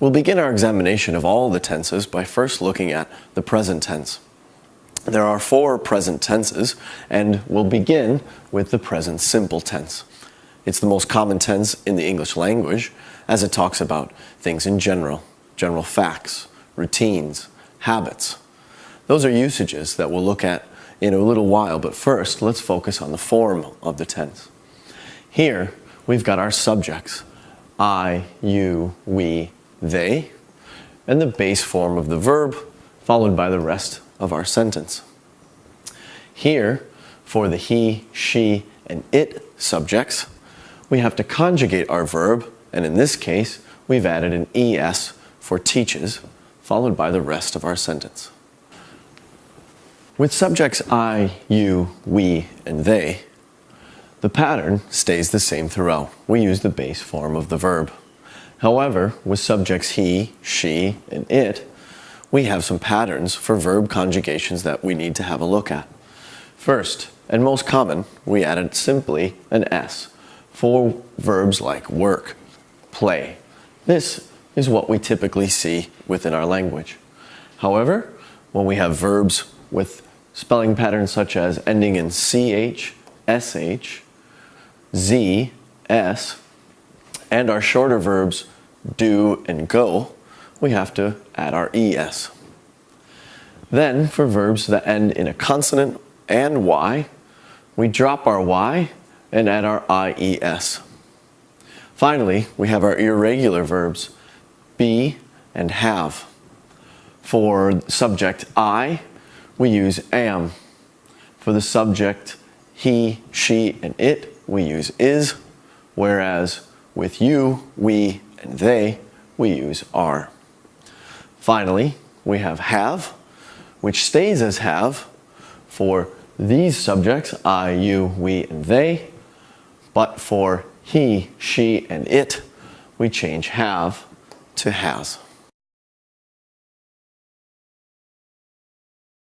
We'll begin our examination of all the tenses by first looking at the present tense. There are four present tenses, and we'll begin with the present simple tense. It's the most common tense in the English language as it talks about things in general, general facts, routines, habits. Those are usages that we'll look at in a little while, but first let's focus on the form of the tense. Here we've got our subjects, I, you, we, they, and the base form of the verb followed by the rest of our sentence. Here, for the he, she, and it subjects, we have to conjugate our verb, and in this case, we've added an es for teaches, followed by the rest of our sentence. With subjects I, you, we, and they, the pattern stays the same throughout. We use the base form of the verb. However, with subjects he, she, and it, we have some patterns for verb conjugations that we need to have a look at. First, and most common, we added simply an S for verbs like work, play. This is what we typically see within our language. However, when we have verbs with spelling patterns such as ending in CH, SH, Z, S, and our shorter verbs do and go, we have to add our ES. Then for verbs that end in a consonant and Y, we drop our Y and add our IES. Finally, we have our irregular verbs be and have. For subject I, we use am. For the subject he, she, and it, we use is, whereas with you, we, and they, we use are. Finally, we have have, which stays as have for these subjects, I, you, we, and they, but for he, she, and it, we change have to has.